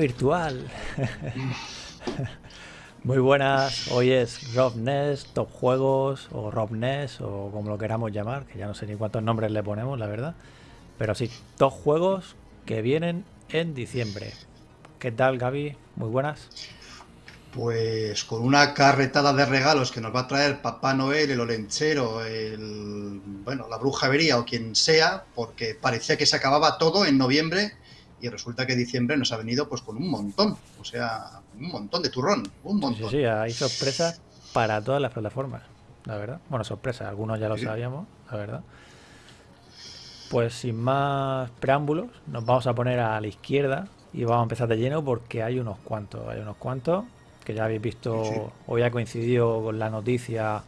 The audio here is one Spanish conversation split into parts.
virtual. Muy buenas, hoy es Rob Ness, Top Juegos o Rob Ness o como lo queramos llamar, que ya no sé ni cuántos nombres le ponemos, la verdad. Pero sí, Top Juegos que vienen en diciembre. ¿Qué tal, Gaby? Muy buenas. Pues con una carretada de regalos que nos va a traer Papá Noel, el Olenchero, el, bueno, la Bruja Vería o quien sea, porque parecía que se acababa todo en noviembre y resulta que diciembre nos ha venido pues con un montón, o sea, un montón de turrón, un montón. Sí, sí, hay sorpresas para todas las plataformas, la verdad. Bueno, sorpresas, algunos ya lo sabíamos, la verdad. Pues sin más preámbulos, nos vamos a poner a la izquierda y vamos a empezar de lleno porque hay unos cuantos, hay unos cuantos que ya habéis visto, hoy ha coincidido con la noticia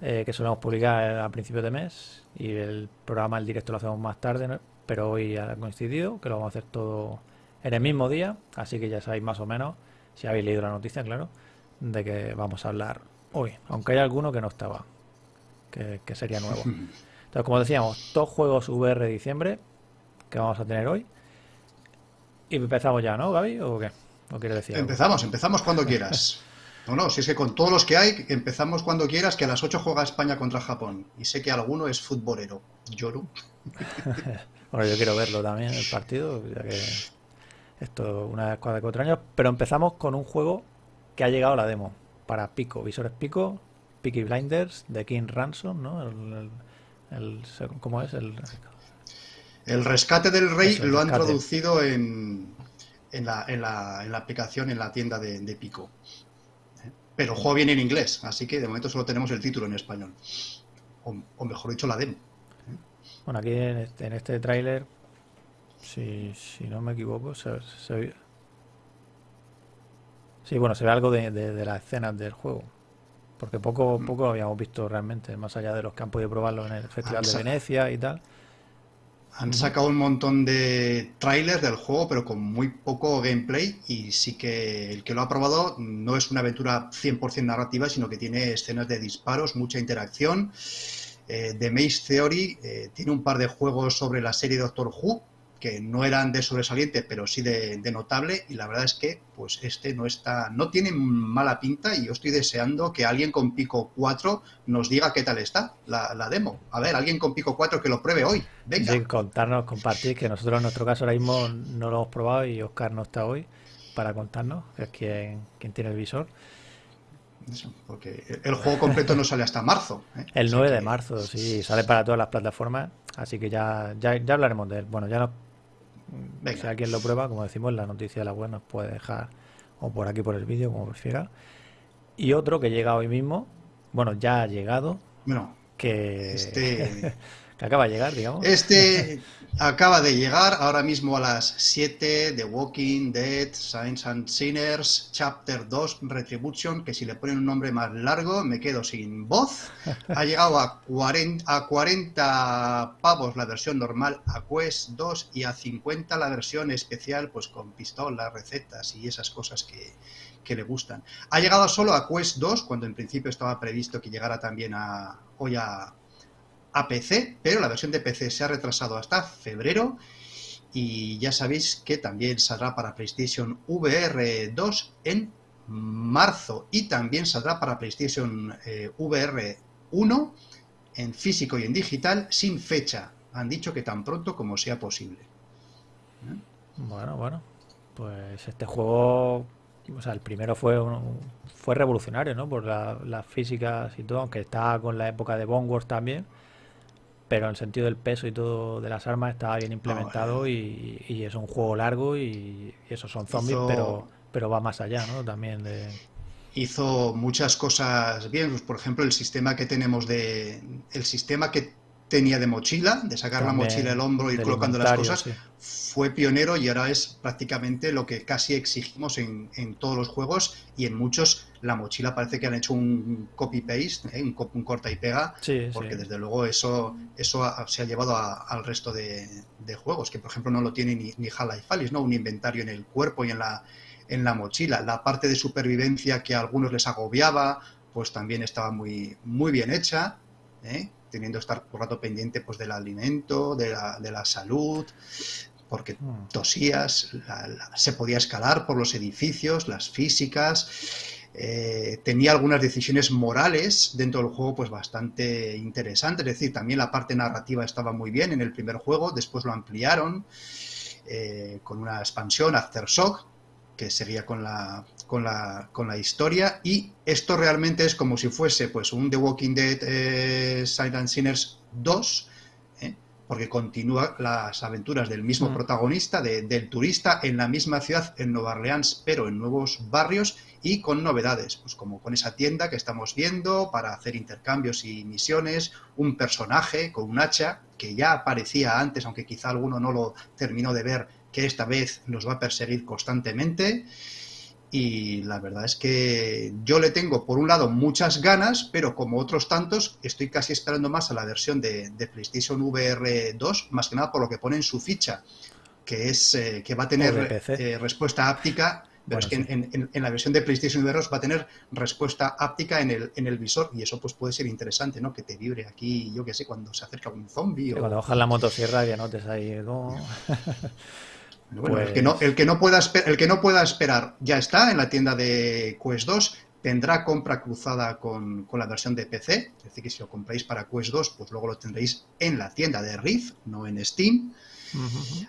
eh, que solemos publicar a principios de mes y el programa, el directo lo hacemos más tarde, pero hoy ha coincidido, que lo vamos a hacer todo en el mismo día, así que ya sabéis más o menos, si habéis leído la noticia, claro, de que vamos a hablar hoy, aunque hay alguno que no estaba, que, sería nuevo. Entonces, como decíamos, dos juegos VR de diciembre que vamos a tener hoy. Y empezamos ya, ¿no, Gaby? ¿O qué? ¿O quieres decir? Empezamos, empezamos cuando quieras. No, no, si es que con todos los que hay, empezamos cuando quieras, que a las 8 juega España contra Japón. Y sé que alguno es futbolero. Yoru. Bueno, yo quiero verlo también, el partido, ya que esto una vez cada cuatro años. Pero empezamos con un juego que ha llegado a la demo para Pico, visores Pico, Peaky Blinders, de King Ransom, ¿no? El, ¿Cómo es? El, el rescate del rey lo han traducido en, en, la, en, la, en, la, aplicación, en la tienda de, Pico. Pero el juego viene en inglés, así que de momento solo tenemos el título en español. o mejor dicho, la demo. Bueno, aquí en este, en este tráiler, si, si, no me equivoco, se, se, Sí, bueno, se ve algo de, de, las escenas del juego. Porque poco, mm. poco habíamos visto realmente, más allá de los que han podido probarlo en el Festival de Venecia y tal. Han sacado un montón de trailers del juego, pero con muy poco gameplay. Y sí que el que lo ha probado no es una aventura 100% narrativa, sino que tiene escenas de disparos, mucha interacción eh, The Maze Theory eh, tiene un par de juegos sobre la serie Doctor Who que no eran de sobresaliente, pero sí de, notable, y la verdad es que pues este no está, no tiene mala pinta, y yo estoy deseando que alguien con Pico 4 nos diga qué tal está la, demo. A ver, alguien con Pico 4 que lo pruebe hoy. Venga. Sí, contarnos, compartir, que nosotros en nuestro caso ahora mismo no lo hemos probado y Oscar no está hoy para contarnos, que es quien tiene el visor porque el juego completo no sale hasta marzo. ¿eh? El 9 de marzo, sí, sale para todas las plataformas, así que ya, ya, hablaremos de él. Bueno, ya no. Si alguien lo prueba, como decimos, la noticia de la web nos puede dejar o por aquí por el vídeo, como prefiera. Y otro que llega hoy mismo, bueno, ya ha llegado. Bueno, que. Este... que acaba de llegar, digamos. Este acaba de llegar ahora mismo a las 7 de Walking Dead, Saints and Sinners, Chapter 2, Retribution, que si le ponen un nombre más largo me quedo sin voz. Ha llegado a 40, a 40 pavos la versión normal, a Quest 2 y a 50 la versión especial, pues con pistolas, recetas y esas cosas que, que le gustan. Ha llegado solo a Quest 2, cuando en principio estaba previsto que llegara también a, hoy a, a PC, pero la versión de PC se ha retrasado hasta febrero y ya sabéis que también saldrá para PlayStation VR 2 en marzo y también saldrá para PlayStation eh, VR 1 en físico y en digital sin fecha. Han dicho que tan pronto como sea posible. Bueno, bueno, pues este juego, o sea, el primero fue fue revolucionario, ¿no? Por las físicas y todo, aunque estaba con la época de Wars también pero en el sentido del peso y todo de las armas estaba bien implementado y, es un juego largo y, esos son zombies, pero, pero va más allá, ¿no? También de... Hizo muchas cosas bien, pues, por ejemplo, el sistema que tenemos de... El sistema que tenía de mochila, de sacar la mochila del hombro y colocando las cosas, fue pionero y ahora es prácticamente lo que casi exigimos en, todos los juegos y en muchos la mochila parece que han hecho un copy-paste, ¿eh? un, corta y pega, porque desde luego eso, eso se ha llevado al resto de, juegos, que por ejemplo no lo tiene ni, ni Half-Life ¿no? un inventario en el cuerpo y en la, en la mochila. La parte de supervivencia que a algunos les agobiaba, pues también estaba muy, muy bien hecha. ¿eh? Teniendo que estar por rato pendiente pues, del alimento, de la, de la salud, porque mm. tosías, se podía escalar por los edificios, las físicas, eh, tenía algunas decisiones morales dentro del juego pues bastante interesantes, es decir, también la parte narrativa estaba muy bien en el primer juego, después lo ampliaron eh, con una expansión, Aftershock, que seguía con la, con la, con la historia y esto realmente es como si fuese pues un The Walking Dead eh, Silent Sinners 2 ¿eh? porque continúa las aventuras del mismo mm. protagonista, del turista en la misma ciudad, en Nueva Orleans, pero en nuevos barrios y con novedades, pues como con esa tienda que estamos viendo para hacer intercambios y misiones, un personaje con un hacha que ya aparecía antes, aunque quizá alguno no lo terminó de ver, que esta vez nos va a perseguir constantemente. Y la verdad es que yo le tengo, por un lado, muchas ganas, pero como otros tantos, estoy casi esperando más a la versión de, PlayStation VR 2, más que nada por lo que pone en su ficha, que es eh, que va a tener eh, respuesta áptica pero es que en, la versión de PlayStation VR 2 va a tener respuesta áptica en el, en el visor y eso pues puede ser interesante, ¿no? Que te vibre aquí, yo qué sé, cuando se acerca un zombie. O... Cuando bajas la motosierra ya notes ahí. Bueno, el, que no, el, que no pueda el que no pueda esperar ya está en la tienda de Quest 2. Tendrá compra cruzada con, la versión de PC. Es decir, que si lo compráis para Quest 2, pues luego lo tendréis en la tienda de Rift, no en Steam.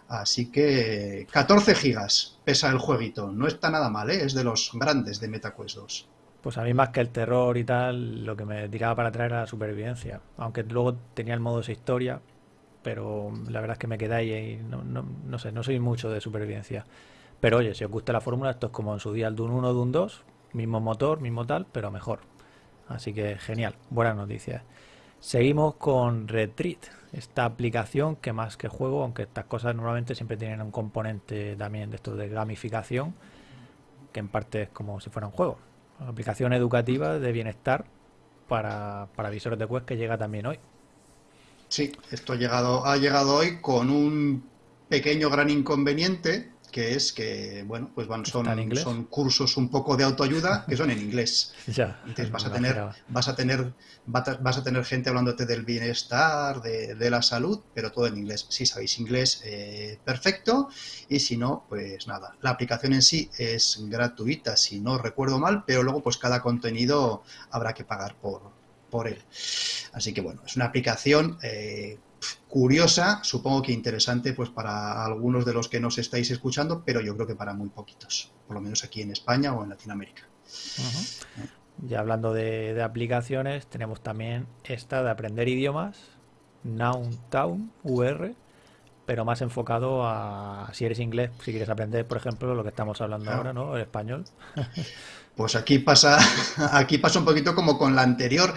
Así que 14 gigas pesa el jueguito. No está nada mal, ¿eh? es de los grandes de MetaQuest 2. Pues a mí más que el terror y tal, lo que me tiraba para atrás era la supervivencia. Aunque luego tenía el modo de historia, pero la verdad es que me quedé ahí y no, no, no, sé, no soy mucho de supervivencia. Pero oye, si os gusta la fórmula, esto es como en su día el Dune 1, Dune 2, mismo motor, mismo tal, pero mejor. Así que genial, buenas noticias. Seguimos con Retreat, esta aplicación que más que juego, aunque estas cosas normalmente siempre tienen un componente también de esto de gamificación, que en parte es como si fuera un juego. Una aplicación educativa de bienestar para, para visores de Quest que llega también hoy. Sí, esto ha llegado, ha llegado hoy con un pequeño gran inconveniente, que es que, bueno, pues van, son, son cursos un poco de autoayuda que son en inglés. ya, Entonces vas a tener, vas a tener, vas a tener gente hablándote del bienestar, de, la salud, pero todo en inglés. Si sabéis inglés, eh, perfecto, y si no, pues nada. La aplicación en sí es gratuita, si no recuerdo mal, pero luego pues cada contenido habrá que pagar por, por él. Así que bueno, es una aplicación eh, curiosa, supongo que interesante pues para algunos de los que nos estáis escuchando, pero yo creo que para muy poquitos, por lo menos aquí en España o en Latinoamérica. Ya hablando de, aplicaciones, tenemos también esta de aprender idiomas, Town VR, pero más enfocado a si eres inglés, si quieres aprender, por ejemplo, lo que estamos hablando ahora, ¿no? El español. Pues aquí pasa, aquí pasa un poquito como con la anterior.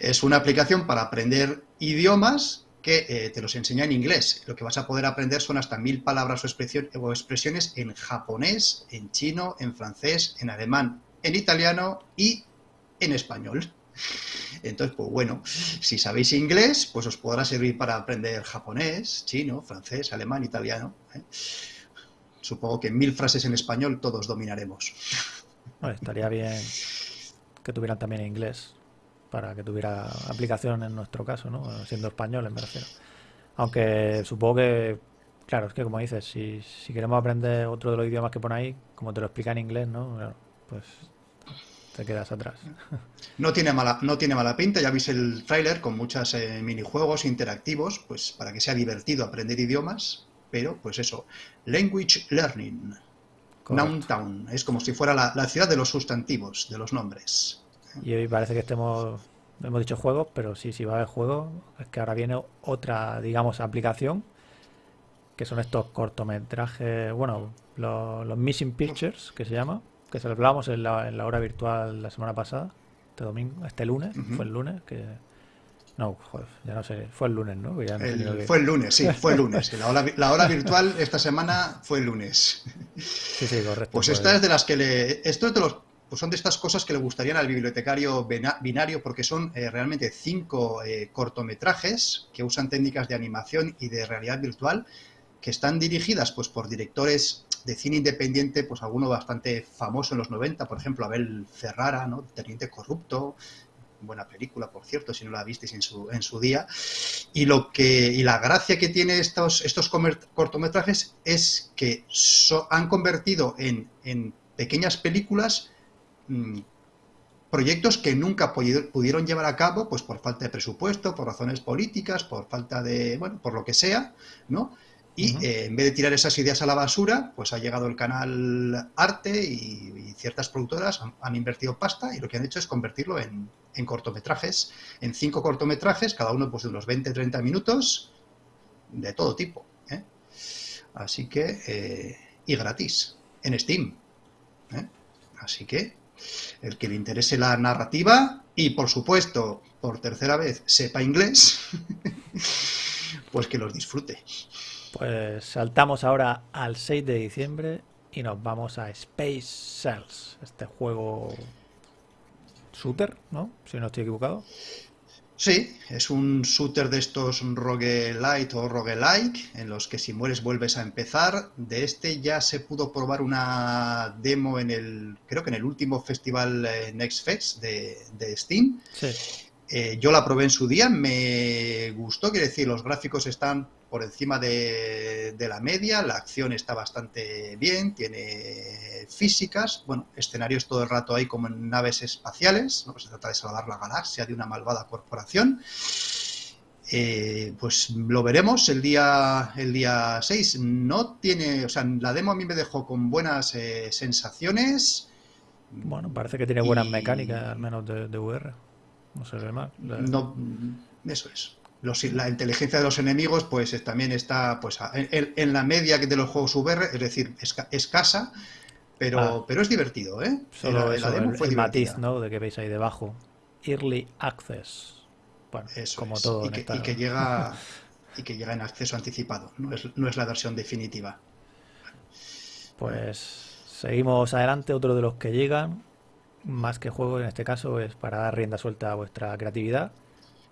Es una aplicación para aprender idiomas que eh, te los enseña en inglés. Lo que vas a poder aprender son hasta mil palabras o, expresiones en japonés, en chino, en francés, en alemán, en italiano y en español. Entonces, pues bueno, si sabéis inglés, pues os podrá servir para aprender japonés, chino, francés, alemán, italiano. ¿eh? Supongo que mil frases en español todos dominaremos estaría bien que tuvieran también inglés para que tuviera aplicación en nuestro caso, ¿no? Siendo español, me refiero. Aunque supongo que, claro, es que como dices, si, si queremos aprender otro de los idiomas que pone ahí, como te lo explica en inglés, ¿no? pues te quedas atrás. No tiene mala, no tiene mala pinta, ya viste el tráiler con muchos eh, minijuegos interactivos, pues para que sea divertido aprender idiomas, pero pues eso, language learning. Town. Es como si fuera la, ciudad de los sustantivos, de los nombres. Y hoy parece que estemos, hemos dicho juegos, pero sí, sí va a haber juegos. Es que ahora viene otra, digamos, aplicación, que son estos cortometrajes, bueno, los, Missing Pictures, que se llama, que se hablábamos en la, en la hora virtual la semana pasada, este domingo, este lunes, fue el lunes, que, No, joder, ya no sé. Fue el lunes, ¿no? Fue el lunes, sí, fue el lunes. La hora, la hora, virtual esta semana fue el lunes. Sí, sí, correcto. Pues esta es de las que le. Esto es de los. Pues son de estas cosas que le gustarían al bibliotecario binario porque son eh, realmente cinco eh, cortometrajes que usan técnicas de animación y de realidad virtual que están dirigidas pues por directores de cine independiente, pues alguno bastante famoso en los 90, por ejemplo, Abel Ferrara, ¿no? Teniente Corrupto, buena película, por cierto, si no la visteis en su, en su día. Y, lo que, y la gracia que tiene estos, estos cortometrajes es que han convertido en, en pequeñas películas mm, proyectos que nunca pudieron llevar a cabo, pues por falta de presupuesto, por razones políticas, por falta de, bueno, por lo que sea, ¿no? Y eh, en vez de tirar esas ideas a la basura, pues ha llegado el canal Arte y, ciertas productoras han, invertido pasta y lo que han hecho es convertirlo en, cortometrajes, en cinco cortometrajes, cada uno pues de unos 20-30 minutos, de todo tipo. ¿eh? Así que, eh, y gratis, en Steam. Así que, el que le interese la narrativa y por supuesto, por tercera vez, sepa inglés, pues que los disfrute. Pues saltamos ahora al 6 de diciembre y nos vamos a Space Cells, este juego shooter, ¿no? Si no estoy equivocado. Sí, es un shooter de estos roguelite o roguelike, en los que si mueres vuelves a empezar. De este ya se pudo probar una demo en el, creo que en el último festival eh, Next Fest de, de Steam. Sí. Eh, yo la probé en su día, me gustó, quiere decir, los gráficos están por encima de, la media, la acción está bastante bien, tiene físicas, bueno, escenarios todo el rato ahí como en naves espaciales, ¿no? se trata de salvar la galaxia de una malvada corporación. Eh, pues lo veremos el día, el día 6. No tiene, o sea, la demo a mí me dejó con buenas eh, sensaciones. Bueno, parece que tiene buenas mecánicas, al menos de, de VR. No se ve mal. No, eso es. la inteligencia de los enemigos pues también está pues en, la media de los juegos VR, es decir, escasa, pero, ah. pero es divertido, ¿eh? Solo el, matiz, ¿no? De que veis ahí debajo. Early Access. Bueno, como todo. Y que, y que, llega y que llega en acceso anticipado, no es, no es la versión definitiva. Pues seguimos adelante, otro de los que llegan más que juego en este caso es para dar rienda suelta a vuestra creatividad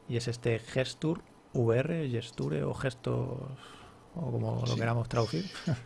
y es este Gesture VR, Gesture o Gestos o como lo queramos traducir.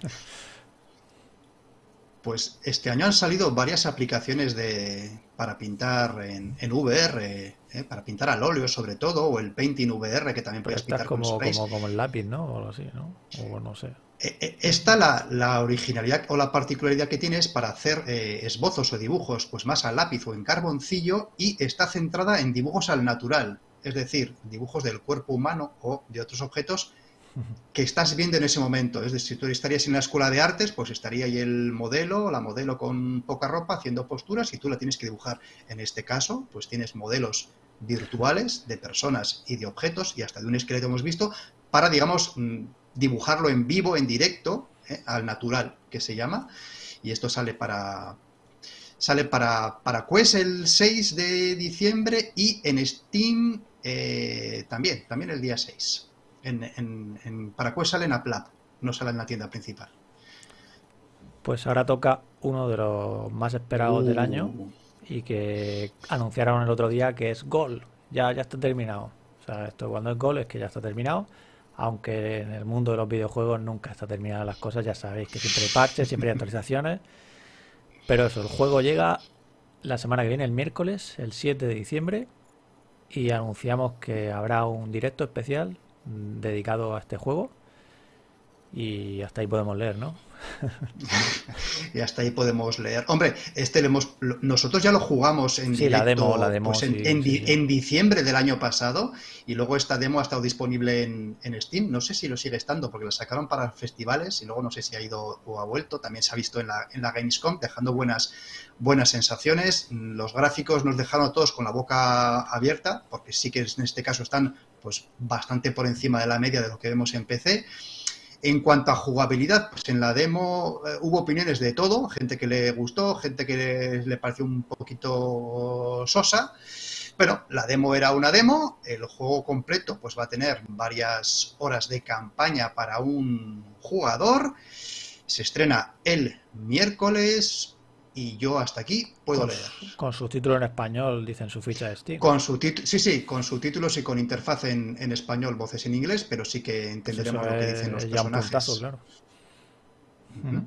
Pues este año han salido varias aplicaciones de, para pintar en, VR, ¿eh? para pintar al óleo sobre todo, o el Painting VR que también puedes pintar como, como, como, el lápiz, ¿no? O algo así, ¿no? O no sé. Eh, eh, esta la, originalidad o la particularidad que tiene es para hacer eh, esbozos o dibujos pues más a lápiz o en carboncillo y está centrada en dibujos al natural, es decir, dibujos del cuerpo humano o de otros objetos que estás viendo en ese momento. Es decir, si tú estarías en la escuela de artes, pues estaría ahí el modelo, la modelo con poca ropa haciendo posturas y tú la tienes que dibujar. En este caso, pues tienes modelos virtuales de personas y de objetos y hasta de un esqueleto hemos visto para, digamos, mm, dibujarlo en vivo, en directo, ¿eh? al natural, que se llama. Y esto sale para, sale para, para Quest el 6 de diciembre y en Steam eh, también, también el día 6. En, para Quest sale en Aplat, no sale en la tienda principal. Pues ahora toca uno de los más esperados del año uh. Y que anunciaron el otro día que es Gol. Ya, ya está terminado. O sea, esto cuando es Gol es que ya está terminado aunque en el mundo de los videojuegos nunca está terminada las cosas, ya sabéis que siempre hay parches, siempre hay actualizaciones. Pero eso, el juego llega la semana que viene, el miércoles, el 7 de diciembre, y anunciamos que habrá un directo especial dedicado a este juego. Y hasta ahí podemos leer, ¿no? y hasta ahí podemos leer. Hombre, este lo hemos, nosotros ya lo jugamos en sí, la demo, la demo, pues en, diciembre del año pasado y luego esta demo ha estado disponible en, Steam. No sé si lo sigue estando porque la sacaron para festivales y luego no sé si ha ido o ha vuelto. También se ha visto en la, en la Gamescom dejando buenas, buenas sensaciones. Los gráficos nos dejaron a todos con la boca abierta porque sí que en este caso están pues bastante por encima de la media de lo que vemos en PC. En cuanto a jugabilidad, pues en la demo eh, hubo opiniones de todo, gente que le gustó, gente que le, pareció un poquito sosa. Bueno, la demo era una demo, el juego completo pues va a tener varias horas de campaña para un jugador. Se estrena el miércoles y yo hasta aquí puedo con, leer. Con subtítulos en español, dicen su ficha de Steam. Con su sí, sí, con subtítulos y con interfaz en, en, español, voces en inglés, pero sí que entenderemos lo que dicen los ya personajes. Un puntazo, claro. Uh -huh.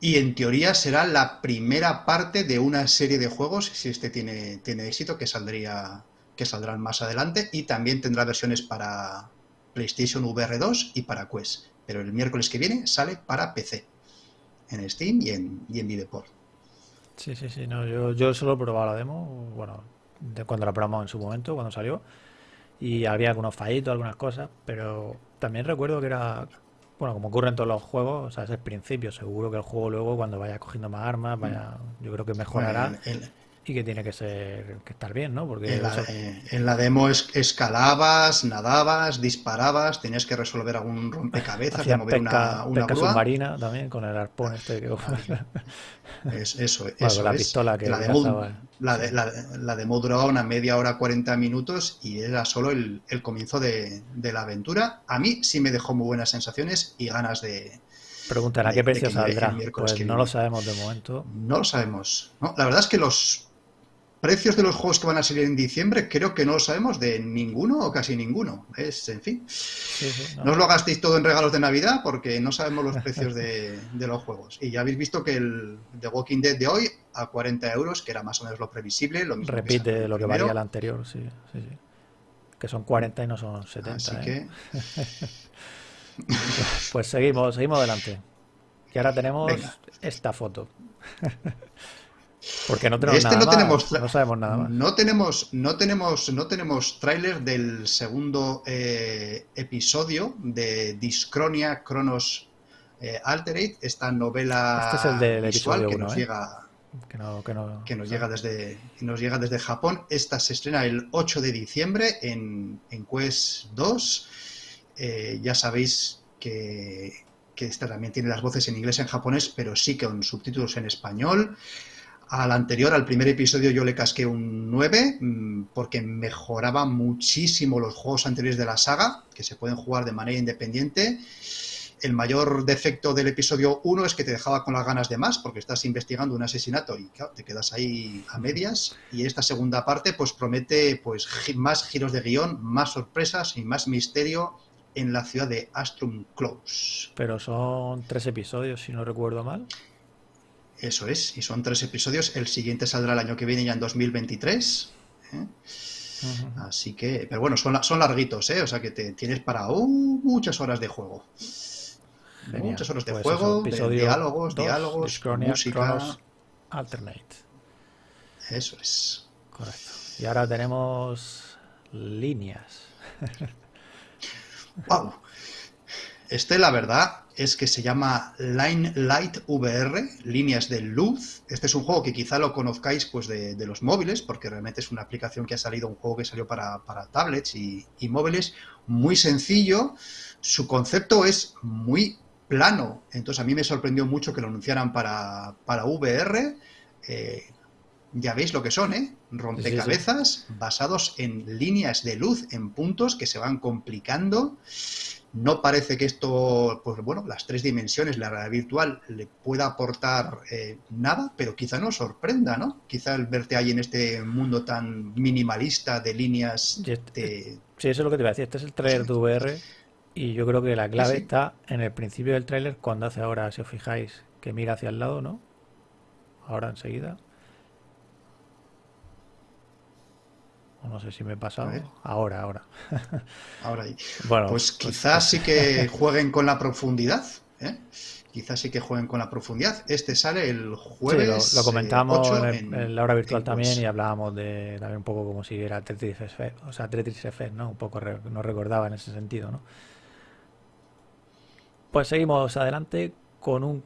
Y en teoría será la primera parte de una serie de juegos, si este tiene, tiene éxito, que saldría que saldrán más adelante y también tendrá versiones para PlayStation VR 2 y para Quest. Pero el miércoles que viene sale para PC, en Steam y en, y en Videport. Sí, sí, sí. No, yo, yo solo he probado la demo, bueno, de cuando la probamos en su momento, cuando salió. Y había algunos fallitos, algunas cosas, pero también recuerdo que era, bueno, como ocurre en todos los juegos, o sea, es el principio. Seguro que el juego luego, cuando vaya cogiendo más armas, vaya, yo creo que mejorará. Bueno, el, el, y que tiene que ser que estar bien, ¿no? Porque en la, en la demo es, escalabas, nadabas, disparabas, tenías que resolver algún rompecabezas, de mover pesca, una, una pesca grúa. submarina también con el arpón este que es, eso, bueno, eso la es. pistola que la demo, la, de, la, la, demo duraba una media hora 40 minutos y era solo el, el comienzo de, de, la aventura. A mí sí me dejó muy buenas sensaciones y ganas de, Preguntan a qué precio saldrá. Pues no lo sabemos de momento. No lo sabemos. No, la verdad es que los precios de los juegos que van a salir en diciembre creo que no lo sabemos de ninguno o casi ninguno. Es, en fin. Sí, sí, no. no. os lo gastéis todo en regalos de Navidad porque no sabemos los precios de, de, los juegos. Y ya habéis visto que el The Walking Dead de hoy a 40 euros, que era más o menos lo previsible. Lo mismo Repite que lo que valía el anterior, sí, sí, sí. Que son 40 y no son 70. Así ¿eh? que... pues seguimos, seguimos adelante. Y ahora tenemos Venga. esta foto. Porque no tenemos este nada no más, tenemos no sabemos nada más. No tenemos, no tenemos, no tenemos tráiler del segundo eh, episodio de Discronia Chronos eh, Alterate, esta novela este es el del visual que uno, nos ¿eh? llega Que, no, que, no, que nos llega desde que nos llega desde Japón. Esta se estrena el 8 de diciembre en, en Quest 2. Eh, ya sabéis que, que esta también tiene las voces en inglés y en japonés, pero sí con subtítulos en español. Al anterior, al primer episodio, yo le casqué un 9 mmm, porque mejoraba muchísimo los juegos anteriores de la saga, que se pueden jugar de manera independiente. El mayor defecto del episodio 1 es que te dejaba con las ganas de más, porque estás investigando un asesinato y claro, te quedas ahí a medias. Y esta segunda parte pues promete pues más giros de guion, más sorpresas y más misterio en la ciudad de Astrum Close. Pero son tres episodios, si no recuerdo mal. Eso es, y son tres episodios. El siguiente saldrá el año que viene, ya en 2023. ¿eh? Uh -huh. Así que, pero bueno, son, son larguitos, ¿eh? O sea que te tienes para uh, muchas horas de juego. Genial. Muchas horas de pues juego, de diálogos, dos, diálogos, Discronia, música. Alternate. Eso es. Correcto. Y ahora tenemos líneas. wow. Este, la verdad, es que se llama Line Light VR, líneas de luz. Este es un juego que quizá lo conozcáis pues, de, los móviles, porque realmente es una aplicación que ha salido, un juego que salió para, para tablets y, y, móviles, muy sencillo. Su concepto es muy plano, entonces a mí me sorprendió mucho que lo anunciaran para, para VR. Eh, ya veis lo que son, ¿eh? Rompecabezas sí, sí. basados en líneas de luz, en puntos que se van complicando. No parece que esto, pues bueno, las tres dimensiones, la realidad virtual, le pueda aportar eh, nada, pero quizá nos sorprenda, ¿no? Quizá el verte ahí en este mundo tan minimalista de líneas. De... Sí, eso es lo que te iba a decir. Este es el trailer de VR y yo creo que la clave está en el principio del tráiler, cuando hace ahora, si os fijáis, que mira hacia el lado, ¿no? Ahora enseguida. No sé si me he pasado. Ahora, ahora. ahora ahí. Bueno, pues quizás pues, sí que jueguen con la profundidad. ¿eh? Quizás sí que jueguen con la profundidad. Este sale el jueves. Sí, lo, lo, comentamos eh, en, en, la hora virtual también y hablábamos de también un poco como si era Tetris Effect, o sea, Tetris Effect, ¿no? Un poco re, no recordaba en ese sentido, ¿no? Pues seguimos adelante con un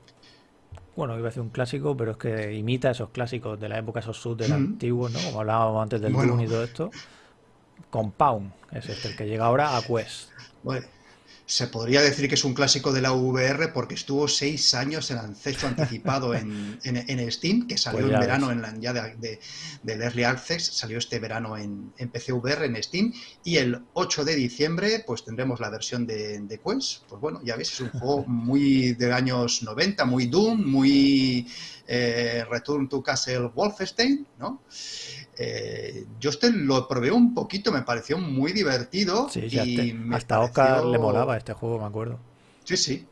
bueno, iba a decir un clásico, pero es que imita esos clásicos de la época, esos shooters mm. antiguos, ¿no? Como hablábamos antes del bueno. Doom y todo esto. Compound es este, el que llega ahora a Quest. Bueno, se podría decir que es un clásico de la VR porque estuvo seis años en acceso anticipado en, en, Steam, que salió pues en verano en la, ya de, del Early Access, salió este verano en, en PC VR, en Steam, y el 8 de diciembre pues tendremos la versión de, de Quest. Pues bueno, ya ves, es un juego muy de años 90, muy Doom, muy eh, Return to Castle Wolfenstein, ¿no? Eh, yo este lo probé un poquito, me pareció muy divertido. y hasta Oscar le molaba este juego, me acuerdo. Sí, sí.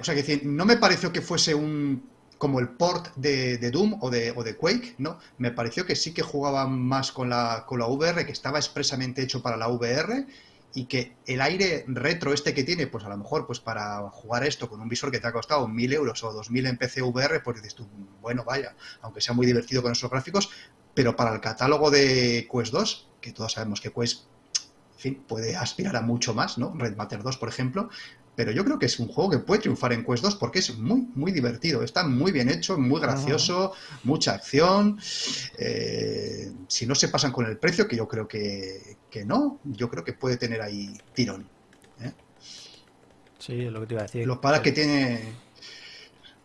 o sea, que no me pareció que fuese un como el port de, Doom o de, o de, Quake, ¿no? Me pareció que sí que jugaba más con la, con la VR, que estaba expresamente hecho para la VR y que el aire retro este que tiene, pues a lo mejor pues para jugar esto con un visor que te ha costado mil euros o dos mil en PC VR, pues dices tú, bueno, vaya, aunque sea muy divertido con esos gráficos, pero para el catálogo de Quest 2, que todos sabemos que Quest fin, puede aspirar a mucho más, ¿no? Red Matter 2, por ejemplo, pero yo creo que es un juego que puede triunfar en Quest 2 porque es muy, muy divertido. Está muy bien hecho, muy gracioso, mucha acción. Eh, si no se pasan con el precio, que yo creo que, no, yo creo que puede tener ahí tirón. ¿eh? Sí, es lo que te iba a decir. Lo para que tiene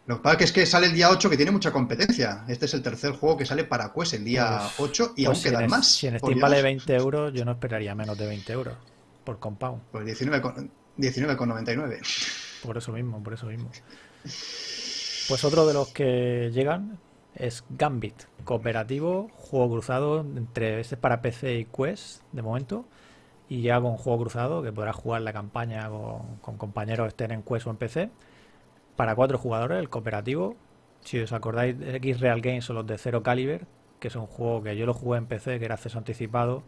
lo que pasa es que sale el día 8 que tiene mucha competencia. Este es el tercer juego que sale para Quest el día 8 y pues aún quedan más. Si en Steam vale 20 euros, yo no esperaría menos de 20 euros por compound. Pues 19,99. por eso mismo, por eso mismo. Pues otro de los que llegan es Gambit, cooperativo, juego cruzado entre este para PC y Quest de momento. Y ya con juego cruzado que podrás jugar la campaña con, con compañeros estén en Quest o en PC para cuatro jugadores, el cooperativo. Si os acordáis, X Real Games o los de Zero Caliber, que es un juego que yo lo jugué en PC, que era acceso anticipado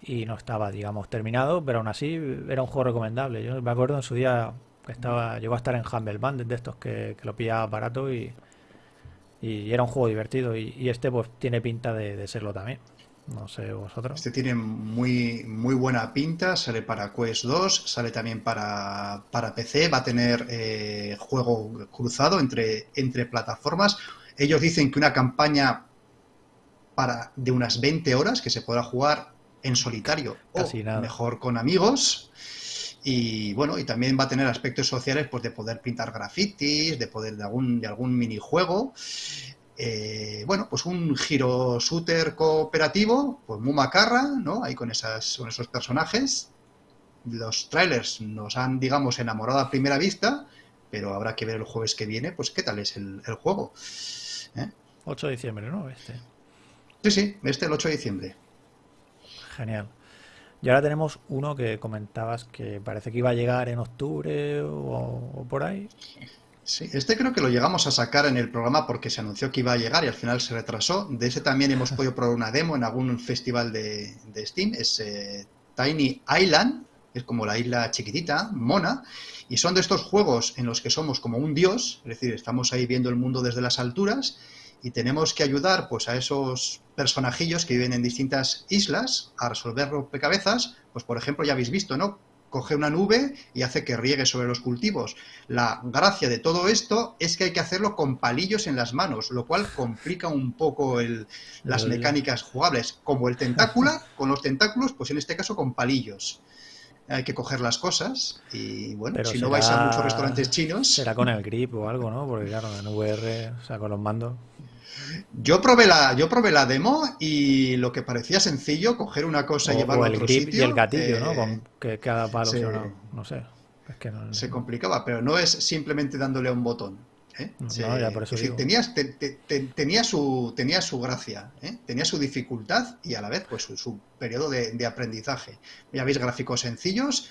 y no estaba, digamos, terminado, pero aún así era un juego recomendable. Yo me acuerdo en su día que estaba, llegó a estar en Humble Band de estos que, lo pillaba barato y, y era un juego divertido. Y, este pues tiene pinta de serlo también. No sé vosotros. Este tiene muy, muy buena pinta, sale para Quest 2, sale también para, para PC, va a tener eh, juego cruzado entre, entre plataformas. Ellos dicen que una campaña para, de unas 20 horas que se podrá jugar en solitario o mejor con amigos. Y bueno, y también va a tener aspectos sociales pues de poder pintar grafitis, de poder de algún, de algún minijuego. Eh, bueno, pues un giro shooter cooperativo, pues muy macarra, ¿no? Ahí con, esas, con esos personajes. Los trailers nos han, digamos, enamorado a primera vista, pero habrá que ver el jueves que viene, pues qué tal es el, juego. 8 ¿Eh? de diciembre, ¿no? Este. Sí, sí, este el 8 de diciembre. Genial. Y ahora tenemos uno que comentabas que parece que iba a llegar en octubre o por ahí. Sí, este creo que lo llegamos a sacar en el programa porque se anunció que iba a llegar y al final se retrasó. De ese también hemos podido probar una demo en algún festival de, Steam. Es eh, Tiny Island, es como la isla chiquitita, mona, y son de estos juegos en los que somos como un dios, es decir, estamos ahí viendo el mundo desde las alturas y tenemos que ayudar pues a esos personajillos que viven en distintas islas a resolver rompecabezas, pues por ejemplo ya habéis visto, ¿no? Coge una nube y hace que riegue sobre los cultivos. La gracia de todo esto es que hay que hacerlo con palillos en las manos, lo cual complica un poco las mecánicas jugables, como el tentáculo, con los tentáculos, pues en este caso con palillos. Hay que coger las cosas y bueno, si no vais a muchos restaurantes chinos... Será con el grip o algo, ¿no? Porque claro, en VR, o sea, con los mandos... Yo probé la, yo probé la demo y lo que parecía sencillo, coger una cosa y llevarla a otro sitio. Y el gatillo, ¿no? Con que cada palo se, no, sé. Se complicaba, pero no es simplemente dándole a un botón. ¿eh? tenía, su, tenía su gracia, ¿eh? tenía su dificultad y a la vez pues su, periodo de, de, aprendizaje. Ya veis gráficos sencillos.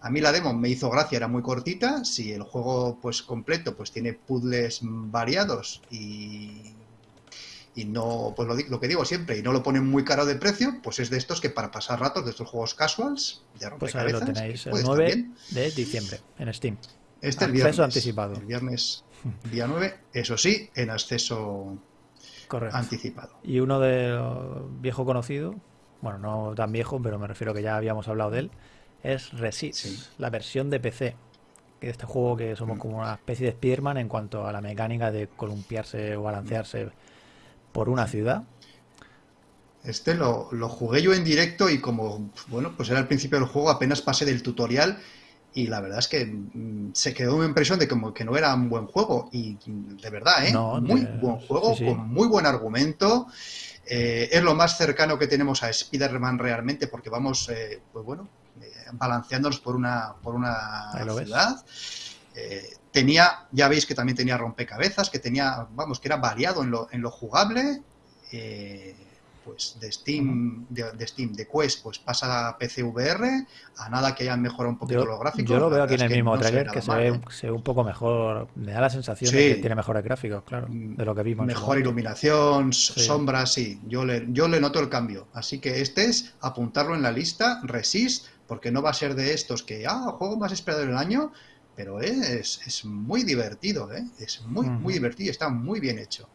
A mí la demo me hizo gracia, era muy cortita. Si el juego pues completo pues tiene puzzles variados y y no, pues lo, que digo siempre, y no lo ponen muy caro de precio, pues es de estos que para pasar ratos, de estos juegos casuals, de Pues ahí lo tenéis, el 9 de diciembre en Steam. Este el viernes. anticipado. El viernes, día 9, eso sí, en acceso anticipado. Y uno de viejo conocido, bueno, no tan viejo, pero me refiero que ya habíamos hablado de él, es Resist, la versión de PC. De este juego que somos mm. como una especie de Spiderman en cuanto a la mecánica de columpiarse o balancearse por una ciudad. Este lo, jugué yo en directo y como, bueno, pues era el principio del juego, apenas pasé del tutorial y la verdad es que mm, se quedó una impresión de como que no era un buen juego y de verdad, ¿eh? muy buen juego, con muy buen argumento. Eh, es lo más cercano que tenemos a Spider-Man realmente porque vamos, eh, pues bueno, eh, balanceándonos por una, por una ciudad. Tenía, ya veis que también tenía rompecabezas, que tenía, vamos, que era variado en lo, en lo jugable pues de Steam, de, Steam, de Quest, pues pasa a PC VR, a nada que hayan mejorado un poquito los gráficos. Yo lo veo aquí en el mismo trailer que se, ve, ¿eh? se, ve, un poco mejor, me da la sensación de que tiene mejores gráficos, claro, de lo que vimos. Mejor iluminación, sombras, sí, yo le, yo le noto el cambio. Así que este es apuntarlo en la lista, Resist, porque no va a ser de estos que, ah, juego más esperado del año, pero es, es muy divertido, ¿eh? es muy, muy divertido, está muy bien hecho.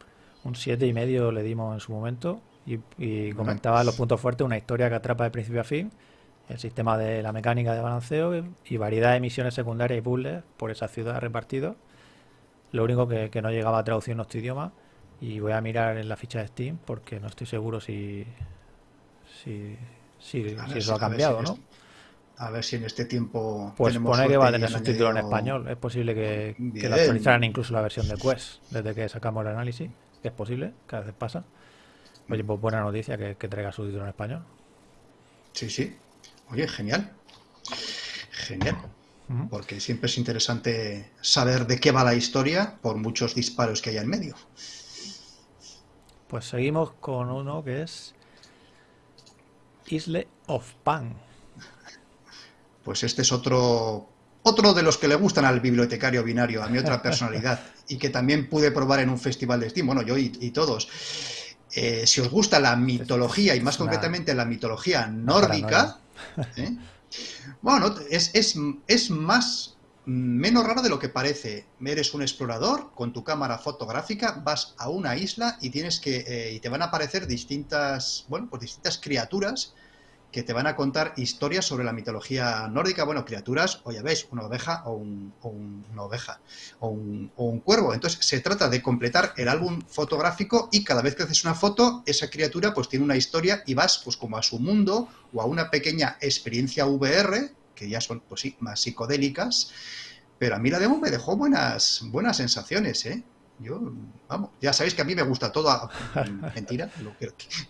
Un siete y medio le dimos en su momento y, comentaba los puntos fuertes, una historia que atrapa de principio a fin, el sistema de la mecánica de balanceo y variedad de misiones secundarias y puzzles por esa ciudad repartidos. Lo único que, no llegaba a traducir en nuestro idioma y voy a mirar en la ficha de Steam porque no estoy seguro si, si, si, eso ha cambiado, ¿no? A ver si en este tiempo. Pues pone que va a tener subtítulos en español. Es posible que, que lo actualizaran incluso la versión de Quest desde que sacamos el análisis. Es posible, cada vez pasa. Oye, pues buena noticia que, traiga su título en español. Sí, sí. Oye, genial. Genial. Porque siempre es interesante saber de qué va la historia por muchos disparos que haya en medio. Pues seguimos con uno que es Isle of Pan. Pues este es otro otro de los que le gustan al bibliotecario binario, a mi otra personalidad, y que también pude probar en un festival de Steam, bueno, yo y todos. Eh, si os gusta la mitología y más concretamente la mitología nórdica, ¿eh? bueno, es, es, más menos raro de lo que parece. Eres un explorador con tu cámara fotográfica, vas a una isla y tienes que eh, y te van a aparecer distintas, bueno, pues distintas criaturas que te van a contar historias sobre la mitología nórdica, bueno, criaturas, o ya veis, una oveja o, un, oveja o un, o un, cuervo. Entonces se trata de completar el álbum fotográfico y cada vez que haces una foto, esa criatura pues tiene una historia y vas pues como a su mundo o a una pequeña experiencia VR, que ya son pues sí, más psicodélicas, pero a mí la demo me dejó buenas, buenas sensaciones, ¿eh? Yo, vamos, ya sabéis que a mí me gusta todo, mentira,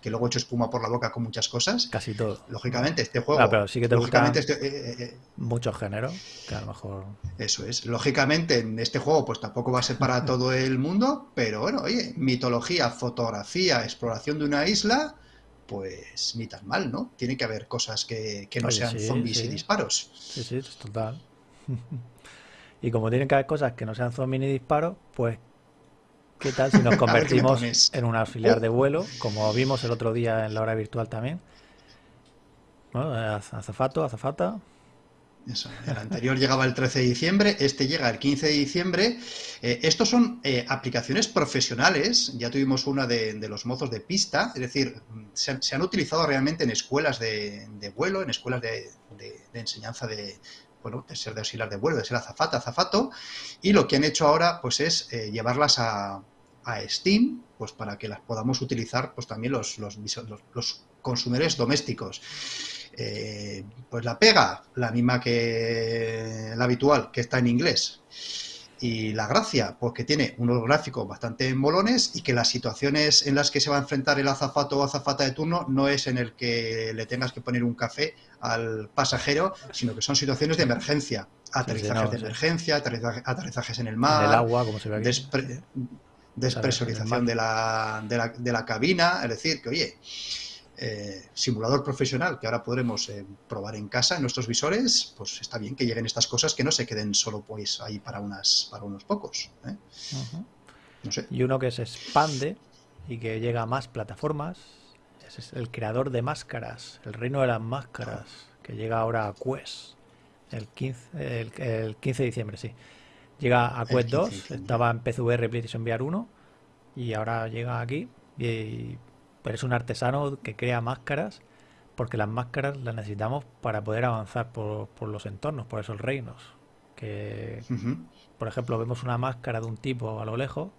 que, luego he hecho espuma por la boca con muchas cosas. Casi todo. Lógicamente, este juego. Ah, pero sí que te lógicamente este, eh, eh, eh, mucho género, que a lo mejor. Eso es. Lógicamente, en este juego, pues tampoco va a ser para todo el mundo, pero bueno, oye, mitología, fotografía, exploración de una isla, pues ni tan mal, ¿no? Tiene que haber cosas que, no sean zombies y disparos. Sí, sí, es total. y como tienen que haber cosas que no sean zombies ni disparos, pues ¿Qué tal si nos convertimos en un auxiliar de vuelo, como vimos el otro día en la hora virtual también? azafato, azafata. Eso, el anterior llegaba el 13 de diciembre, este llega el 15 de diciembre. Eh, estos son eh, aplicaciones profesionales, ya tuvimos una de, los mozos de pista, es decir, se, han utilizado realmente en escuelas de, vuelo, en escuelas de, enseñanza de, bueno, de ser de auxiliar de vuelo, de ser azafata, azafato, y lo que han hecho ahora pues es eh, llevarlas a, Steam, pues para que las podamos utilizar pues también los, los, los, consumidores domésticos. Eh, pues la pega, la misma que la habitual, que está en inglés. Y la gracia, pues que tiene unos gráficos bastante molones y que las situaciones en las que se va a enfrentar el azafato o azafata de turno no es en el que le tengas que poner un café al pasajero, sino que son situaciones de emergencia. Aterrizajes de emergencia, aterrizajes en el mar, el agua, como se ve despresurización de la, de, la, de la cabina. Es decir, que oye, eh, simulador profesional que ahora podremos eh, probar en casa en nuestros visores, pues está bien que lleguen estas cosas que no se queden solo pues ahí para unas para unos pocos. ¿eh? Y uno que se expande y que llega a más plataformas es el creador de máscaras, el reino de las máscaras, que llega ahora a Quest el 15, el, 15 de diciembre, sí. Llega a Quest 2, estaba en PCVR PlayStation VR 1 y ahora llega aquí y es un artesano que crea máscaras porque las máscaras las necesitamos para poder avanzar por, los entornos, por esos reinos. Que, por ejemplo, vemos una máscara de un tipo a lo lejos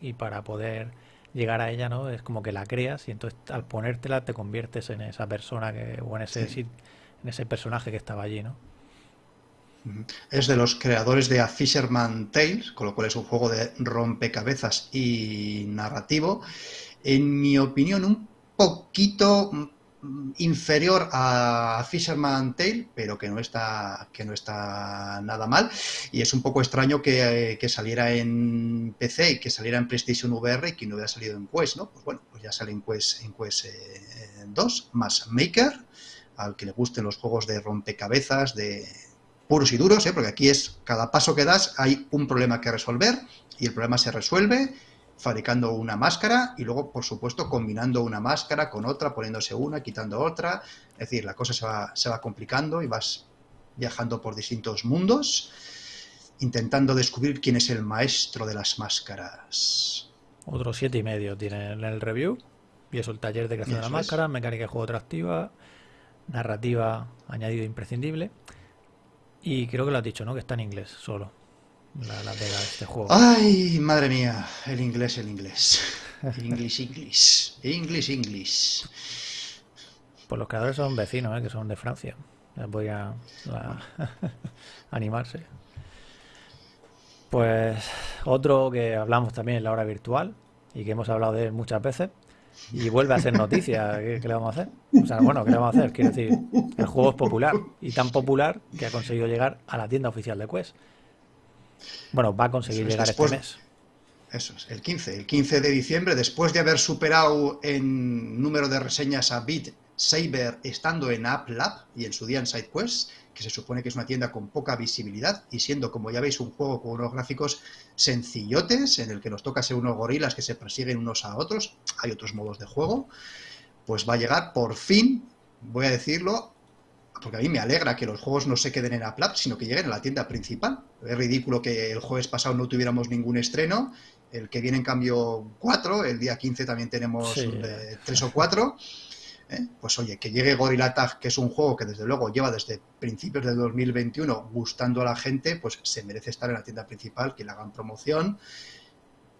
y para poder llegar a ella, ¿no? Es como que la creas y entonces al ponértela te conviertes en esa persona que, o en ese, en ese personaje que estaba allí, ¿no? Es de los creadores de A Fisherman Tales, con lo cual es un juego de rompecabezas y narrativo. En mi opinión, un poquito inferior a Fisherman Tale, pero que no está que no está nada mal. Y es un poco extraño que, saliera en PC y que saliera en PlayStation VR y que no hubiera salido en Quest, ¿no? Pues bueno, pues ya sale en Quest, en Quest 2, eh, más Maker, al que le gusten los juegos de rompecabezas, de puros y duros, ¿eh? porque aquí es cada paso que das hay un problema que resolver y el problema se resuelve fabricando una máscara y luego, por supuesto, combinando una máscara con otra, poniéndose una, quitando otra. Es decir, la cosa se va, se va complicando y vas viajando por distintos mundos, intentando descubrir quién es el maestro de las máscaras. Otro siete y medio tiene en el review. Y eso el taller de creación de la máscara, mecánica de juego atractiva, narrativa añadido imprescindible. Y creo que lo has dicho, ¿no? Que está en inglés solo la, la de este juego. Ay, madre mía, el inglés, el inglés. English, English. English, English. Pues los creadores son vecinos, ¿eh? que son de Francia. Les voy a, animarse. Pues otro que hablamos también en la hora virtual y que hemos hablado de él muchas veces y vuelve a ser noticia. ¿Qué, le vamos a hacer? O sea, bueno, ¿qué le vamos a hacer? Quiero decir, el juego es popular y tan popular que ha conseguido llegar a la tienda oficial de Quest. Bueno, va a conseguir llegar este mes. Eso es, el 15. El 15 de diciembre, después de haber superado en número de reseñas a Beat Saber estando en App Lab y en su día en SideQuest, que se supone que es una tienda con poca visibilidad y siendo, como ya veis, un juego con unos gráficos sencillotes, en el que nos toca ser unos gorilas que se persiguen unos a otros, hay otros modos de juego, pues va a llegar por fin, voy a decirlo, porque a mí me alegra que los juegos no se queden en App sino que lleguen a la tienda principal. Es ridículo que el jueves pasado no tuviéramos ningún estreno, el que viene en cambio cuatro, el día 15 también tenemos eh, tres o cuatro. ¿eh? Pues oye, que llegue Gorilla Tag, que es un juego que desde luego lleva desde principios del 2021 gustando a la gente, pues se merece estar en la tienda principal, que le hagan promoción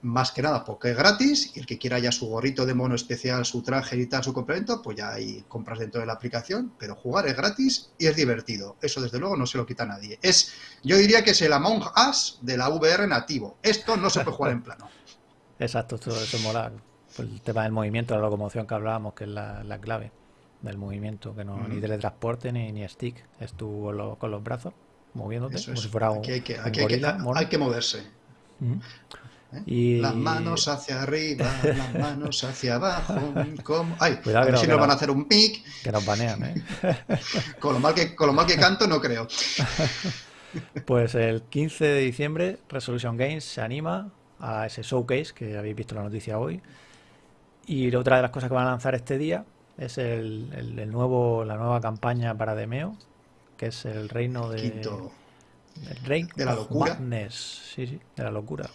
más que nada porque es gratis y el que quiera ya su gorrito de mono especial, su traje y tal, su complemento, pues ya hay compras dentro de la aplicación, pero jugar es gratis y es divertido. Eso desde luego no se lo quita a nadie. Es, yo diría que es el Among Us de la VR nativo. Esto no se puede jugar en plano. Exacto, eso, eso mola. Pues el tema del movimiento, la locomoción que hablábamos, que es la, clave del movimiento, que no ni teletransporte ni, ni stick, es tú con, los brazos moviéndote, como si fuera un, aquí hay que, hay, que, moverse. ¿Eh? Y... Las manos hacia arriba, las manos hacia abajo. Como... Ay, a ver si nos van a hacer un pic. Que nos banean, ¿eh? con, lo mal que, con lo mal que canto, no creo. Pues el 15 de diciembre, Resolution Games se anima a ese showcase que habéis visto la noticia hoy. Y otra de las cosas que van a lanzar este día es el, el, nuevo, la nueva campaña para Demeo, que es el reino de. Quinto. El de la locura. Sí, sí, de la locura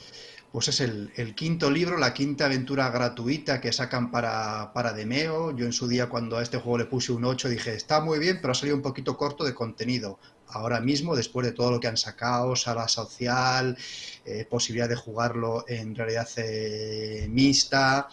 pues es el, quinto libro, la quinta aventura gratuita que sacan para, para, Demeo. Yo en su día cuando a este juego le puse un 8 dije, está muy bien, pero ha salido un poquito corto de contenido. Ahora mismo, después de todo lo que han sacado, sala social, eh, posibilidad de jugarlo en realidad eh, mixta,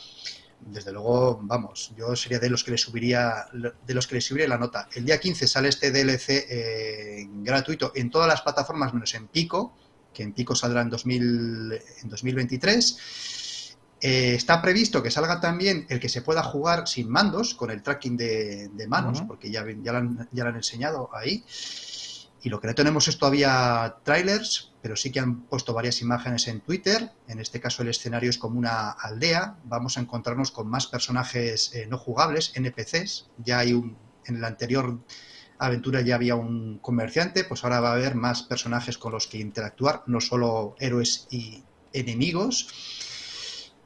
desde luego, vamos, yo sería de los que le subiría de los que le subiría la nota. El día 15 sale este DLC eh, gratuito en todas las plataformas menos en Pico que en pico saldrá en, 2023. Eh, está previsto que salga también el que se pueda jugar sin mandos, con el tracking de, manos, porque ya, ya, lo han, ya, lo han, enseñado ahí. Y lo que no tenemos es todavía trailers, pero sí que han puesto varias imágenes en Twitter. En este caso el escenario es como una aldea. Vamos a encontrarnos con más personajes eh, no jugables, NPCs. Ya hay un, en el anterior aventura ya había un comerciante, pues ahora va a haber más personajes con los que interactuar, no solo héroes y enemigos.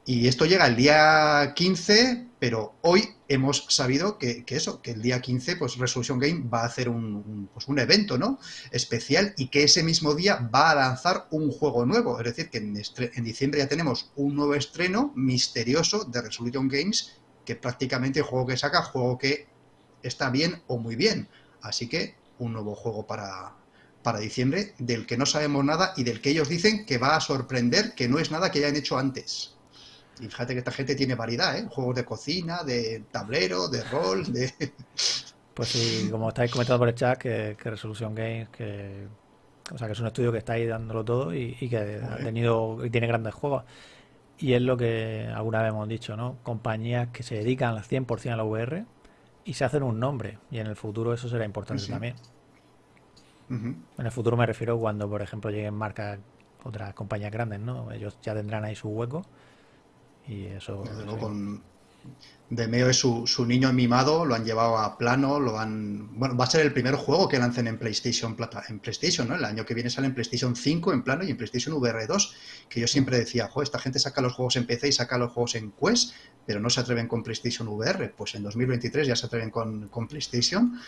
Y esto llega el día 15, pero hoy hemos sabido que, eso, que el día 15, pues Resolution Game va a hacer un, pues un evento, ¿no? Especial y que ese mismo día va a lanzar un juego nuevo. Es decir, que en, en diciembre ya tenemos un nuevo estreno misterioso de Resolution Games, que prácticamente juego que saca, juego que está bien o muy bien. Así que un nuevo juego para, para diciembre del que no sabemos nada y del que ellos dicen que va a sorprender, que no es nada que hayan hecho antes. Y fíjate que esta gente tiene variedad, ¿eh? Juegos de cocina, de tablero, de rol, de... Pues sí, como estáis comentando por el chat, que, Resolution Games, que O sea, que es un estudio que está ahí dándolo todo y, que ha tenido y tiene grandes juegos. Y es lo que alguna vez hemos dicho, ¿no? Compañías que se dedican al 100% a la VR y se hacen un nombre. Y en el futuro eso será importante también. En el futuro me refiero cuando, por ejemplo, lleguen marcas, otras compañías grandes, ¿no? Ellos ya tendrán ahí su hueco. Y eso. con, Demeo es su, su, niño mimado, lo han llevado a plano, lo han... Bueno, va a ser el primer juego que lancen en PlayStation, en PlayStation, ¿no? El año que viene sale en PlayStation 5 en plano y en PlayStation VR 2, que yo siempre decía, jo, esta gente saca los juegos en PC y saca los juegos en Quest, pero no se atreven con PlayStation VR. Pues en 2023 ya se atreven con, con PlayStation.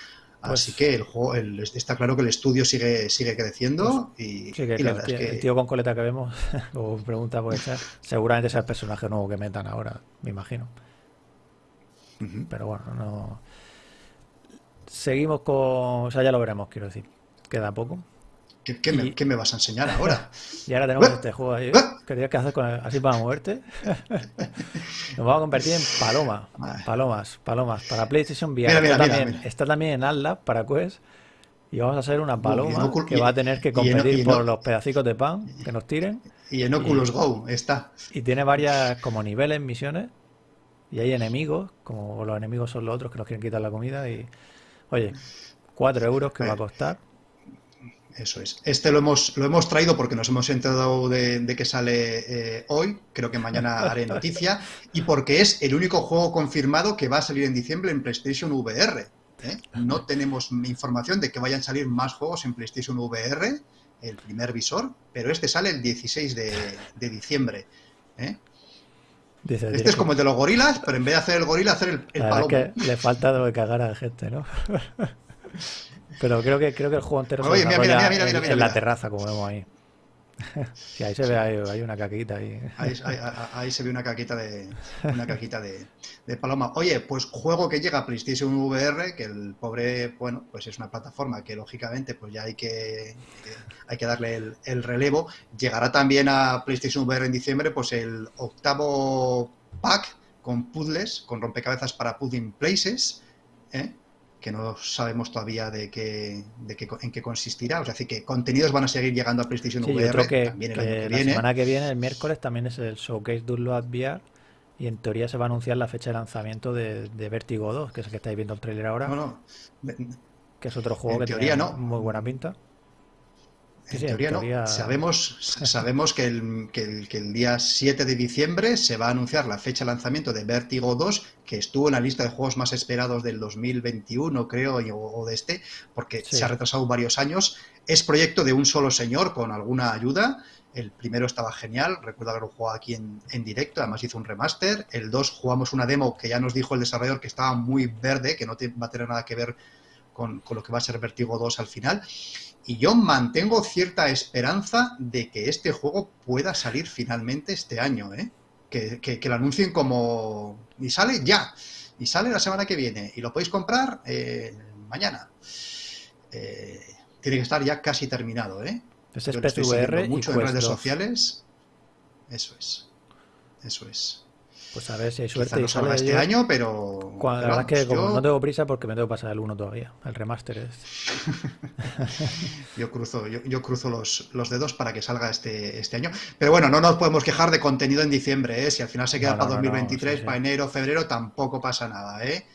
Pues Así que el juego, está claro que el estudio sigue, sigue creciendo pues y, sí, que, el, tío, con coleta que vemos, o pregunta por esa, seguramente es el personaje nuevo que metan ahora, me imagino. Pero bueno, no. Seguimos con. O sea, ya lo veremos, quiero decir. Queda poco. ¿Qué, me, vas a enseñar ahora? y ahora tenemos este juego ahí. ¿Qué tienes que hacer con así para moverte? Nos vamos a convertir en paloma. Palomas, palomas. Para PlayStation VR. está, también, en Atlas para Quest. Y vamos a hacer una paloma que va a tener que competir por los pedacitos de pan que nos tiren. Y en Oculus Go está. Y tiene varias como niveles, misiones. Y hay enemigos, como los enemigos son los otros que nos quieren quitar la comida. Y, oye, 4 euros que va a costar. Eso es. Este lo hemos, lo hemos traído porque nos hemos enterado de, que sale eh, hoy, creo que mañana haré noticia, y porque es el único juego confirmado que va a salir en diciembre en PlayStation VR. ¿eh? No tenemos información de que vayan a salir más juegos en PlayStation VR, el primer visor, pero este sale el 16 de, diciembre. ¿eh? Este es como el de los gorilas, pero en vez de hacer el gorila, hacer el, el palomo. que le falta de lo que cagar a la gente, ¿no? pero creo que creo que el juego entero se mira, mira, mira, en, en la terraza, como vemos ahí. Sí, ahí se ve, hay, una caquita ahí. Ahí, se ve una caquita de una caquita de, paloma. Oye, pues juego que llega a PlayStation VR, que el pobre, bueno, pues es una plataforma que lógicamente pues ya hay que hay que darle el, relevo. Llegará también a PlayStation VR en diciembre, pues el octavo pack con puzzles, con rompecabezas para Pudding Places, ¿eh? Que no sabemos todavía de qué, de qué, en qué consistirá. O sea, que contenidos van a seguir llegando a PlayStation VR que, también el año que la semana que viene, el miércoles, también es el Showcase Download VR y en teoría se va a anunciar la fecha de lanzamiento de, de Vertigo 2, que es el que estáis viendo el trailer ahora. No, Que es otro juego que tiene muy buena pinta en, teoría, no. Sabemos, sabemos que el, que, el, día 7 de diciembre se va a anunciar la fecha de lanzamiento de Vertigo 2, que estuvo en la lista de juegos más esperados del 2021, creo, o, de este, porque se ha retrasado varios años. Es proyecto de un solo señor con alguna ayuda. El primero estaba genial, recuerdo haberlo jugado aquí en, en, directo, además hizo un remaster. El 2 jugamos una demo que ya nos dijo el desarrollador que estaba muy verde, que no va a tener nada que ver con, con, lo que va a ser Vertigo 2 al final. Y yo mantengo cierta esperanza de que este juego pueda salir finalmente este año, ¿eh? Que, que, lo anuncien como... Y sale ya. Y sale la semana que viene. Y lo podéis comprar eh, mañana. Eh, tiene que estar ya casi terminado, ¿eh? Es VR mucho en redes sociales. Eso es. Eso es. Pues a ver si hay suerte. no salga este año, pero. la verdad es que como no tengo prisa porque me tengo que pasar el 1 todavía. El remaster es. yo cruzo, yo, cruzo los, los, dedos para que salga este, este año. Pero bueno, no nos podemos quejar de contenido en diciembre, ¿eh? Si al final se queda para 2023, para enero, febrero, tampoco pasa nada, ¿eh?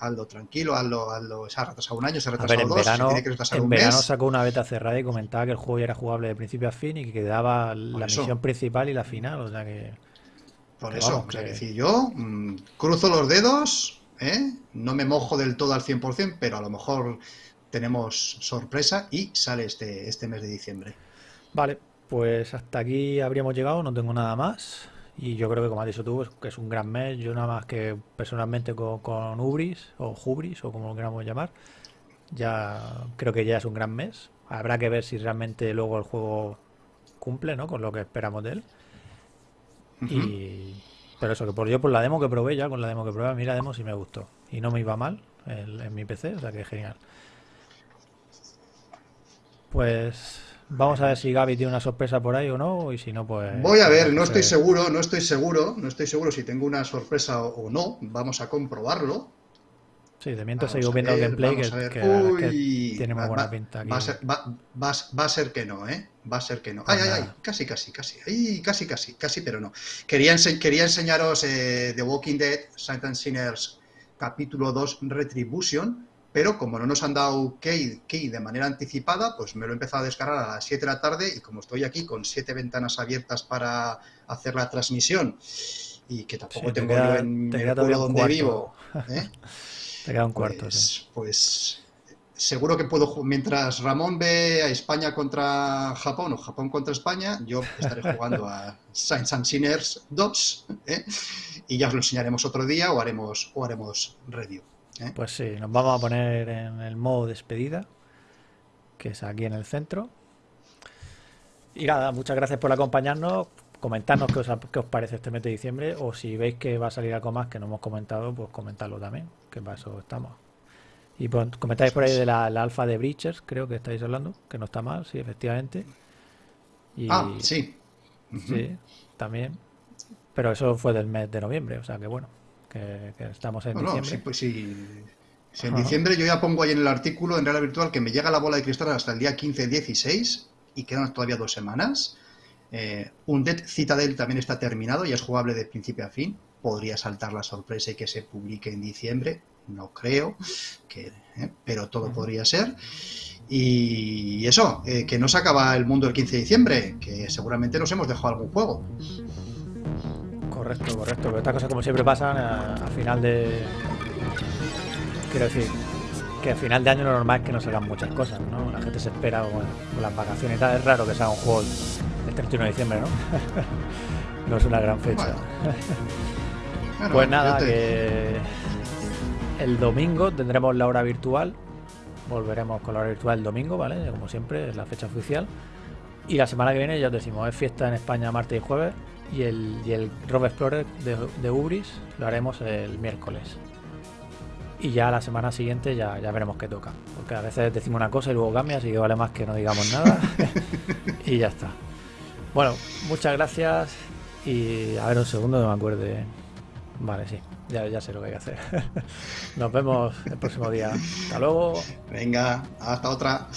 Hazlo tranquilo, hazlo, hazlo. Se ha retrasado un año, se ha retrasado dos, verano, tiene que retrasar en verano sacó una beta cerrada y comentaba que el juego ya era jugable de principio a fin y que quedaba la misión principal y la final, o sea que. Por eso, o sea, que decir, yo mm, cruzo los dedos, ¿eh? no me mojo del todo al 100%, pero a lo mejor tenemos sorpresa y sale este, este mes de diciembre. Vale, pues hasta aquí habríamos llegado, no tengo nada más. Y yo creo que, como has dicho tú, que es un gran mes. Yo nada más que personalmente con, con Ubris, o Hubris, o como lo queramos llamar, ya creo que ya es un gran mes. Habrá que ver si realmente luego el juego cumple ¿no? con lo que esperamos de él. Y, pero eso, que por yo por la demo que probé ya, con la demo que probé, mira demo sí me gustó. Y no me iba mal en, mi PC, o sea que genial. Pues vamos a ver si Gaby tiene una sorpresa por ahí o no, y si no, pues... Voy a ver, no estoy seguro, no estoy seguro, no estoy seguro si tengo una sorpresa o, no, vamos a comprobarlo. Sí, de mientras a viendo el gameplay que, tiene muy buena va- pinta aquí. Va a, ser, va, va va a ser que no, ¿eh? Va a ser que no. Ay, ay, ay, casi, casi, casi. Ay, casi, casi, casi, pero no. Quería, ense- quería enseñaros eh, The Walking Dead, Saints and Sinners, capítulo 2, Retribution, pero como no nos han dado key, key de manera anticipada, pues me lo he empezado a descargar a las 7 de la tarde y como estoy aquí con siete ventanas abiertas para hacer la transmisión y que tampoco Sí, te tengo queda- yo en te el pueblo donde cuarto. vivo, ¿eh? Te queda un cuarto, pues, sí. pues seguro que puedo, mientras Ramón ve a España contra Japón o Japón contra España, yo estaré jugando a Saints and Sinners 2 ¿eh? y ya os lo enseñaremos otro día o haremos, o haremos review. ¿eh? Pues sí, nos vamos a poner en el modo despedida, que es aquí en el centro. Y nada, muchas gracias por acompañarnos. Comentadnos qué os, qué os parece este mes de diciembre o si veis que va a salir algo más que no hemos comentado, pues comentadlo también, que para eso estamos. Y pues, comentáis por ahí de la, la alfa de Breachers, creo que estáis hablando, que no está mal, sí, efectivamente. Y, Ah, sí. sí, también. Pero eso fue del mes de noviembre, o sea que bueno, que, que estamos en No, no, diciembre. sí, pues sí. Si en Ajá. diciembre yo ya pongo ahí en el artículo en realidad virtual que me llega la bola de cristal hasta el día 15-16 y quedan todavía dos semanas. Eh, Undead Citadel también está terminado, ya es jugable de principio a fin. Podría saltar la sorpresa y que se publique en diciembre, no creo, que, eh, pero todo podría ser. Y eso, eh, que no se acaba el mundo el 15 de diciembre, que seguramente nos hemos dejado algún juego. Correcto, correcto. Pero estas cosas como siempre pasan a, a final de... Quiero decir, que a final de año lo normal es que no salgan muchas cosas, ¿no? La gente se espera con las vacaciones y tal. Es raro que salga un juego el 31 de diciembre, ¿no? no es una gran fecha. Bueno. Bueno, Pues nada, te- que el domingo tendremos la hora virtual. Volveremos con la hora virtual el domingo, ¿vale? Como siempre, es la fecha oficial. Y la semana que viene, ya os decimos, es fiesta en España martes y jueves. Y el, y el Rob Explorer de, de Ubris lo haremos el miércoles. Y ya la semana siguiente ya, ya veremos qué toca. Porque a veces decimos una cosa y luego cambia, así que vale más que no digamos nada. y ya está. Bueno, muchas gracias. Y a ver un segundo, no me acuerde. Vale, sí. Ya, ya sé lo que hay que hacer. Nos vemos el próximo día. Hasta luego. Venga, hasta otra.